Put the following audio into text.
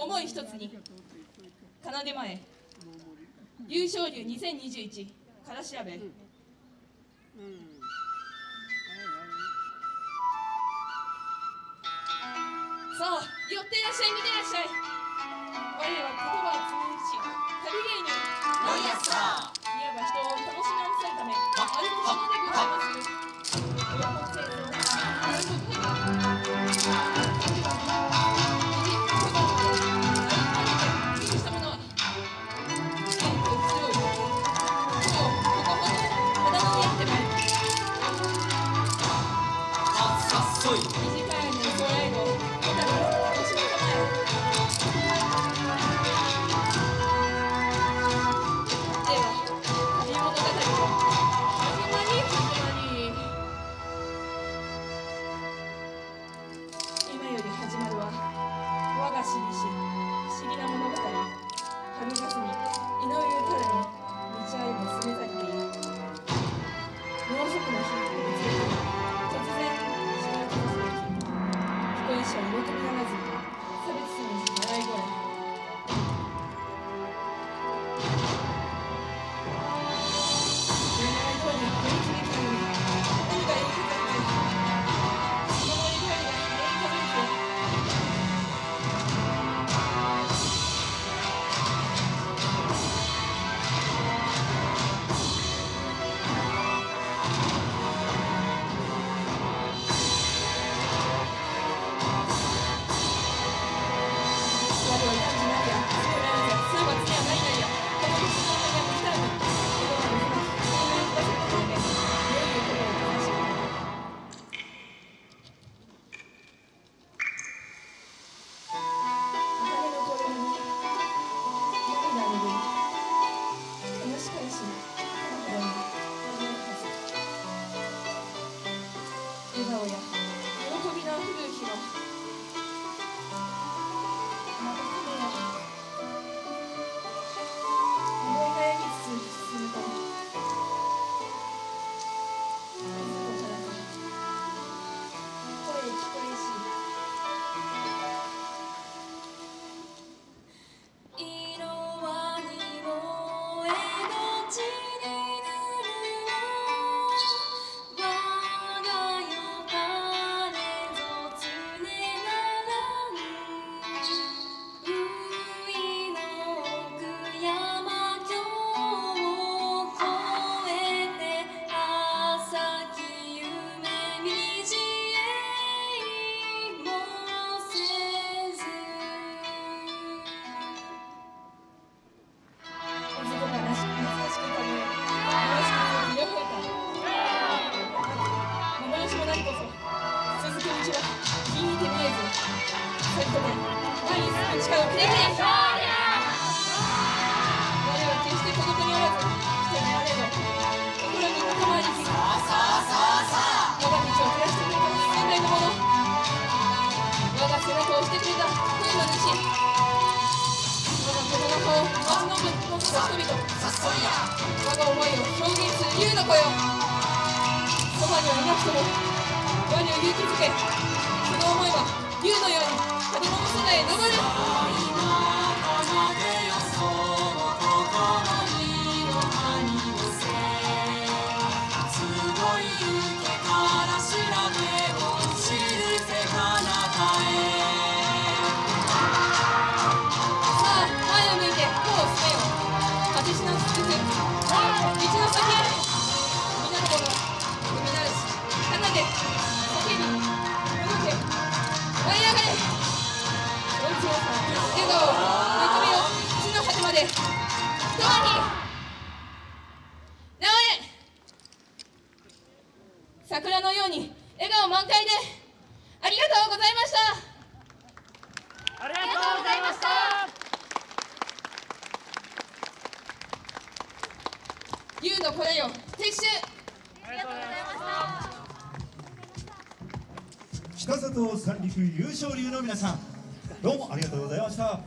思い一つに奏で前優勝竜2021から調べ、うんそう寄ってらっしゃい見てらっしゃい。我は言葉 ฉัน 前我は決して孤独にらず人にれ心に我が道をらしてくれたの我が背中を押してくれた天の主我が子の顔を万能物の人々我が思いを表現する優の声をそばにはいなくともを勇気づけその思いは竜のように子供の空へ昇る桜のように笑顔満開でありがとうございました。ありがとうございました。龍の声よ。撤収ありがとうございました。北里三陸優勝流の皆さんどうもありがとうございました。